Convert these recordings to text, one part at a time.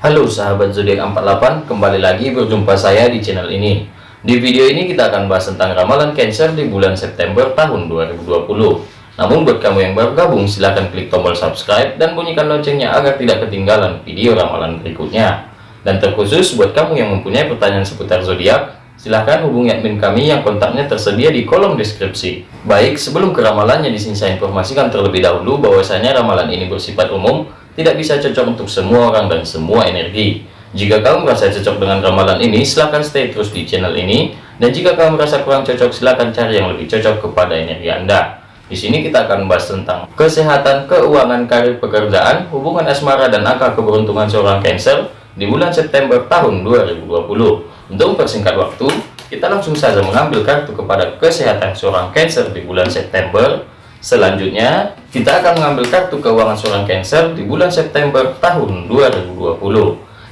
Halo sahabat zodiak 48, kembali lagi berjumpa saya di channel ini. Di video ini kita akan bahas tentang ramalan Cancer di bulan September tahun 2020. Namun buat kamu yang baru gabung, silahkan klik tombol subscribe dan bunyikan loncengnya agar tidak ketinggalan video ramalan berikutnya. Dan terkhusus buat kamu yang mempunyai pertanyaan seputar zodiak, silahkan hubungi admin kami yang kontaknya tersedia di kolom deskripsi. Baik, sebelum ke ramalannya, di sini saya informasikan terlebih dahulu bahwasanya ramalan ini bersifat umum tidak bisa cocok untuk semua orang dan semua energi. Jika kamu merasa cocok dengan ramalan ini, silahkan stay terus di channel ini. Dan jika kamu merasa kurang cocok, silahkan cari yang lebih cocok kepada energi Anda. Di sini kita akan membahas tentang kesehatan, keuangan, karir, pekerjaan, hubungan asmara, dan angka keberuntungan seorang Cancer di bulan September tahun 2020. Untuk mempersingkat waktu, kita langsung saja mengambil kartu kepada kesehatan seorang Cancer di bulan September Selanjutnya, kita akan mengambil kartu keuangan seorang Cancer di bulan September tahun 2020.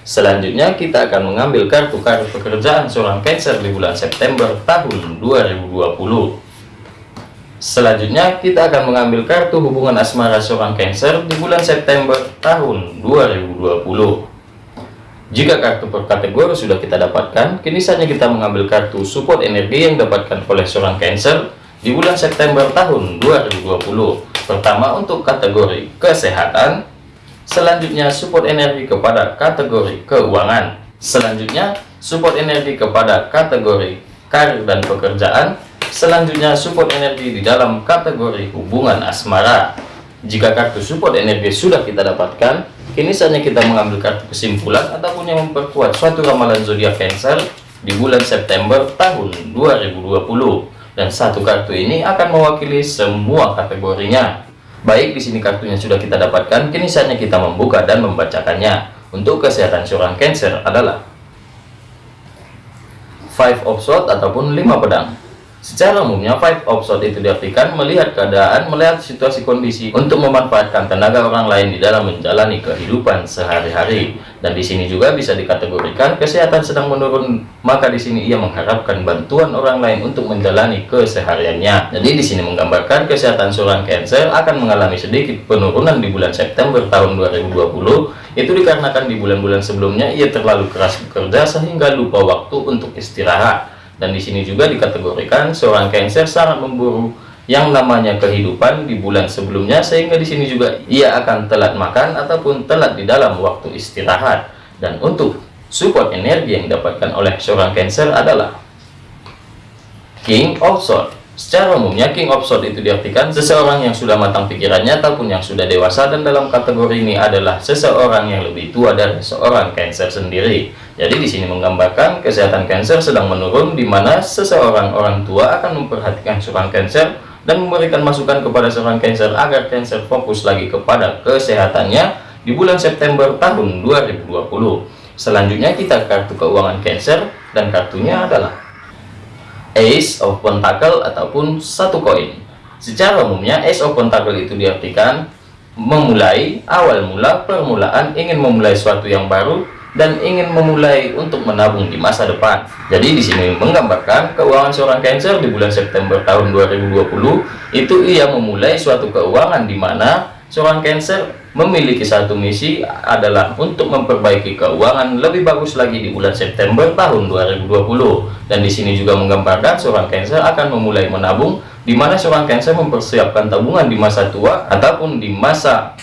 Selanjutnya, kita akan mengambil kartu kartu pekerjaan seorang Cancer di bulan September tahun 2020. Selanjutnya, kita akan mengambil kartu hubungan asmara seorang Cancer di bulan September tahun 2020. Jika kartu per kategori sudah kita dapatkan, kini saatnya kita mengambil kartu support energi yang dapatkan oleh seorang Cancer di bulan September tahun 2020. Pertama untuk kategori kesehatan, selanjutnya support energi kepada kategori keuangan, selanjutnya support energi kepada kategori karir dan pekerjaan, selanjutnya support energi di dalam kategori hubungan asmara. Jika kartu support energi sudah kita dapatkan, kini saatnya kita mengambil kartu kesimpulan ataupun yang memperkuat suatu ramalan zodiak Cancer di bulan September tahun 2020 dan satu kartu ini akan mewakili semua kategorinya. Baik, di sini kartunya sudah kita dapatkan, kini saatnya kita membuka dan membacakannya. Untuk kesehatan seorang Cancer adalah Five of Swords ataupun lima pedang. Secara umumnya, five of swords itu diartikan melihat keadaan, melihat situasi kondisi untuk memanfaatkan tenaga orang lain di dalam menjalani kehidupan sehari-hari. Dan di sini juga bisa dikategorikan kesehatan sedang menurun, maka di sini ia mengharapkan bantuan orang lain untuk menjalani kesehariannya. Jadi di sini menggambarkan kesehatan seorang Cancer akan mengalami sedikit penurunan di bulan September tahun 2020. Itu dikarenakan di bulan-bulan sebelumnya ia terlalu keras bekerja sehingga lupa waktu untuk istirahat dan di sini juga dikategorikan seorang Cancer sangat memburu yang namanya kehidupan di bulan sebelumnya sehingga di sini juga ia akan telat makan ataupun telat di dalam waktu istirahat. Dan untuk support energi yang didapatkan oleh seorang Cancer adalah King of Swords Secara umumnya King of Swords itu diartikan seseorang yang sudah matang pikirannya ataupun yang sudah dewasa dan dalam kategori ini adalah seseorang yang lebih tua dari seorang Cancer sendiri. Jadi di sini menggambarkan kesehatan Cancer sedang menurun di mana seseorang orang tua akan memperhatikan seorang Cancer dan memberikan masukan kepada seorang Cancer agar Cancer fokus lagi kepada kesehatannya di bulan September tahun 2020. Selanjutnya kita kartu keuangan Cancer dan kartunya adalah Ace of Pentacle ataupun satu koin. Secara umumnya Ace of Pentacle itu diartikan memulai, awal mula, permulaan, ingin memulai sesuatu yang baru dan ingin memulai untuk menabung di masa depan. Jadi di sini menggambarkan keuangan seorang Cancer di bulan September tahun 2020 itu ia memulai suatu keuangan di mana seorang Cancer memiliki satu misi adalah untuk memperbaiki keuangan lebih bagus lagi di bulan September tahun 2020 dan di sini juga menggambarkan seorang Cancer akan memulai menabung di mana seorang Cancer mempersiapkan tabungan di masa tua ataupun di masa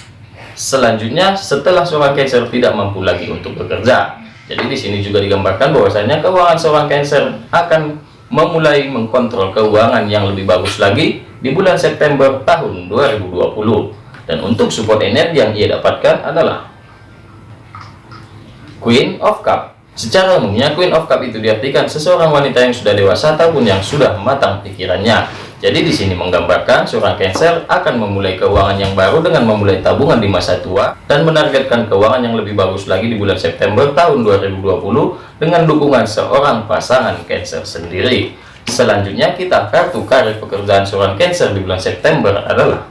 selanjutnya setelah seorang Cancer tidak mampu lagi untuk bekerja. Jadi di sini juga digambarkan bahwasanya keuangan seorang Cancer akan memulai mengkontrol keuangan yang lebih bagus lagi di bulan September tahun 2020 dan untuk support energi yang ia dapatkan adalah Queen of Cup secara umumnya Queen of Cup itu diartikan seseorang wanita yang sudah dewasa ataupun yang sudah matang pikirannya jadi di sini menggambarkan seorang Cancer akan memulai keuangan yang baru dengan memulai tabungan di masa tua dan menargetkan keuangan yang lebih bagus lagi di bulan September tahun 2020 dengan dukungan seorang pasangan Cancer sendiri. Selanjutnya kita kartu karir pekerjaan seorang Cancer di bulan September adalah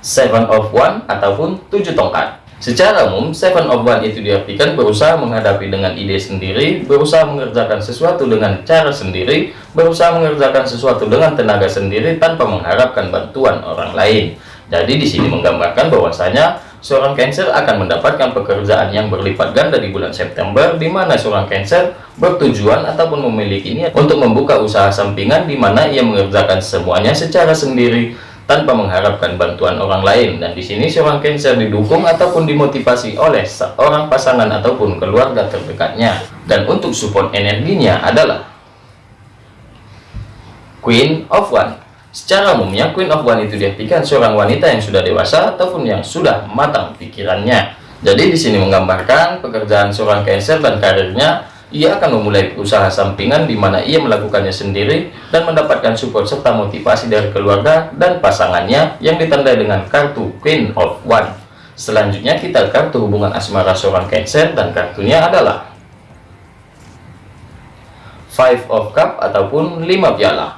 seven of one ataupun tujuh tongkat. Secara umum seven of one itu diartikan berusaha menghadapi dengan ide sendiri berusaha mengerjakan sesuatu dengan cara sendiri berusaha mengerjakan sesuatu dengan tenaga sendiri tanpa mengharapkan bantuan orang lain. Jadi di sini menggambarkan bahwasanya seorang Cancer akan mendapatkan pekerjaan yang berlipat ganda di bulan September, di mana seorang Cancer bertujuan ataupun memiliki niat untuk membuka usaha sampingan di mana ia mengerjakan semuanya secara sendiri tanpa mengharapkan bantuan orang lain. Dan di sini seorang Cancer didukung ataupun dimotivasi oleh seorang pasangan ataupun keluarga terdekatnya. Dan untuk support energinya adalah Queen of One. Secara umumnya, Queen of One itu diartikan seorang wanita yang sudah dewasa ataupun yang sudah matang pikirannya. Jadi di sini menggambarkan pekerjaan seorang Cancer dan karirnya, ia akan memulai usaha sampingan di mana ia melakukannya sendiri dan mendapatkan support serta motivasi dari keluarga dan pasangannya yang ditandai dengan kartu Queen of One. Selanjutnya kita kartu hubungan asmara seorang Cancer dan kartunya adalah Five of Cup ataupun lima piala.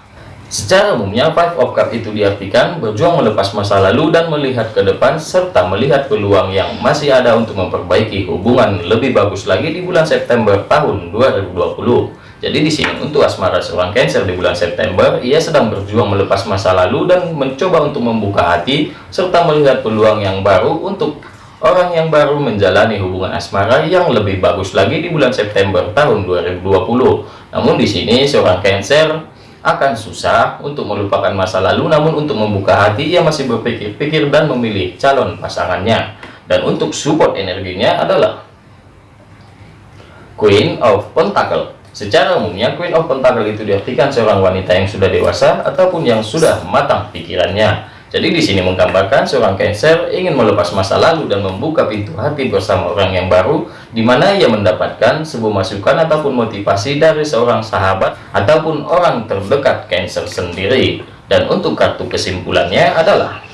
Secara umumnya, Five of Cup itu diartikan berjuang melepas masa lalu dan melihat ke depan, serta melihat peluang yang masih ada untuk memperbaiki hubungan lebih bagus lagi di bulan September tahun 2020. Jadi di sini untuk asmara seorang Cancer di bulan September, ia sedang berjuang melepas masa lalu dan mencoba untuk membuka hati, serta melihat peluang yang baru untuk orang yang baru menjalani hubungan asmara yang lebih bagus lagi di bulan September tahun 2020. Namun di sini seorang Cancer akan susah untuk melupakan masa lalu namun untuk membuka hati ia masih berpikir-pikir dan memilih calon pasangannya. Dan untuk support energinya adalah Queen of Pentacle. Secara umumnya Queen of Pentacle itu diartikan seorang wanita yang sudah dewasa ataupun yang sudah matang pikirannya jadi di sini menggambarkan seorang Cancer ingin melepas masa lalu dan membuka pintu hati bersama orang yang baru, di mana ia mendapatkan sebuah masukan ataupun motivasi dari seorang sahabat ataupun orang terdekat Cancer sendiri. Dan untuk kartu kesimpulannya adalah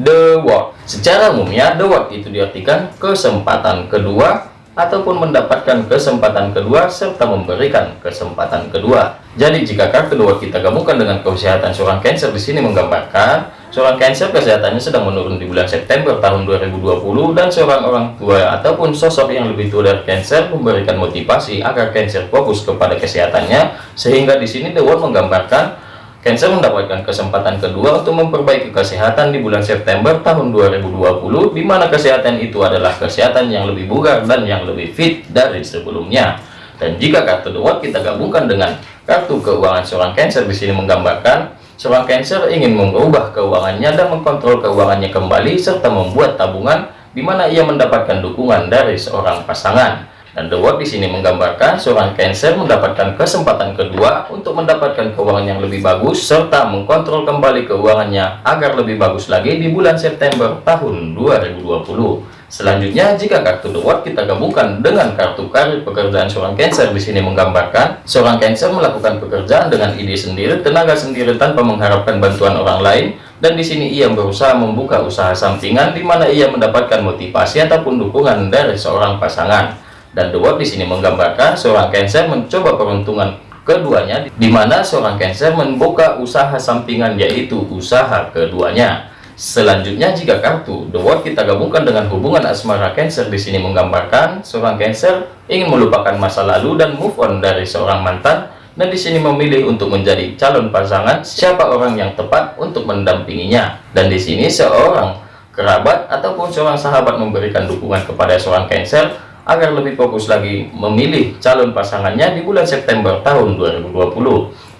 The World. Secara umumnya, The World itu diartikan kesempatan kedua ataupun mendapatkan kesempatan kedua serta memberikan kesempatan kedua. Jadi jika kartu dua kita gabungkan dengan kesehatan seorang Cancer di sini menggambarkan seorang Cancer kesehatannya sedang menurun di bulan September tahun 2020 dan seorang orang tua ataupun sosok yang lebih tua dari Cancer memberikan motivasi agar Cancer fokus kepada kesehatannya sehingga di sini The menggambarkan Cancer mendapatkan kesempatan kedua untuk memperbaiki kesehatan di bulan September tahun 2020, di mana kesehatan itu adalah kesehatan yang lebih bugar dan yang lebih fit dari sebelumnya. Dan jika kartu World kita gabungkan dengan kartu keuangan seorang Cancer di sini menggambarkan seorang Cancer ingin mengubah keuangannya dan mengkontrol keuangannya kembali serta membuat tabungan di mana ia mendapatkan dukungan dari seorang pasangan. Dan The World di sini menggambarkan seorang Cancer mendapatkan kesempatan kedua untuk mendapatkan keuangan yang lebih bagus serta mengkontrol kembali keuangannya agar lebih bagus lagi di bulan September tahun 2020. Selanjutnya, jika kartu The World kita gabungkan dengan kartu karir pekerjaan seorang Cancer di sini menggambarkan seorang Cancer melakukan pekerjaan dengan ide sendiri, tenaga sendiri tanpa mengharapkan bantuan orang lain dan di sini ia berusaha membuka usaha sampingan di mana ia mendapatkan motivasi ataupun dukungan dari seorang pasangan. Dan The World di sini menggambarkan seorang Cancer mencoba peruntungan keduanya, di mana seorang Cancer membuka usaha sampingan yaitu usaha keduanya. Selanjutnya jika kartu The World kita gabungkan dengan hubungan asmara Cancer di sini menggambarkan seorang Cancer ingin melupakan masa lalu dan move on dari seorang mantan dan di sini memilih untuk menjadi calon pasangan siapa orang yang tepat untuk mendampinginya dan di sini seorang kerabat ataupun seorang sahabat memberikan dukungan kepada seorang Cancer agar lebih fokus lagi memilih calon pasangannya di bulan September tahun 2020.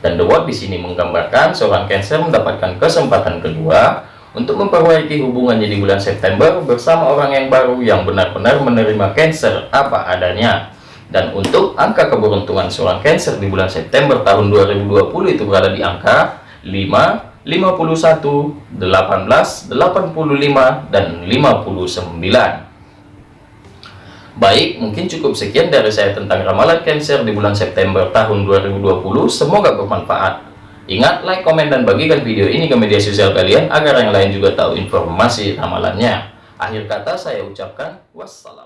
Dan The World di sini menggambarkan seorang Cancer mendapatkan kesempatan kedua untuk memperbaiki hubungannya di bulan September bersama orang yang baru yang benar-benar menerima Cancer apa adanya. Dan untuk angka keberuntungan seorang Cancer di bulan September tahun 2020 itu berada di angka 5, 51, 18, 85, dan 59. Baik, mungkin cukup sekian dari saya tentang ramalan Cancer di bulan September tahun 2020. Semoga bermanfaat. Ingat, like, komen, dan bagikan video ini ke media sosial kalian agar yang lain juga tahu informasi ramalannya. Akhir kata saya ucapkan wassalam.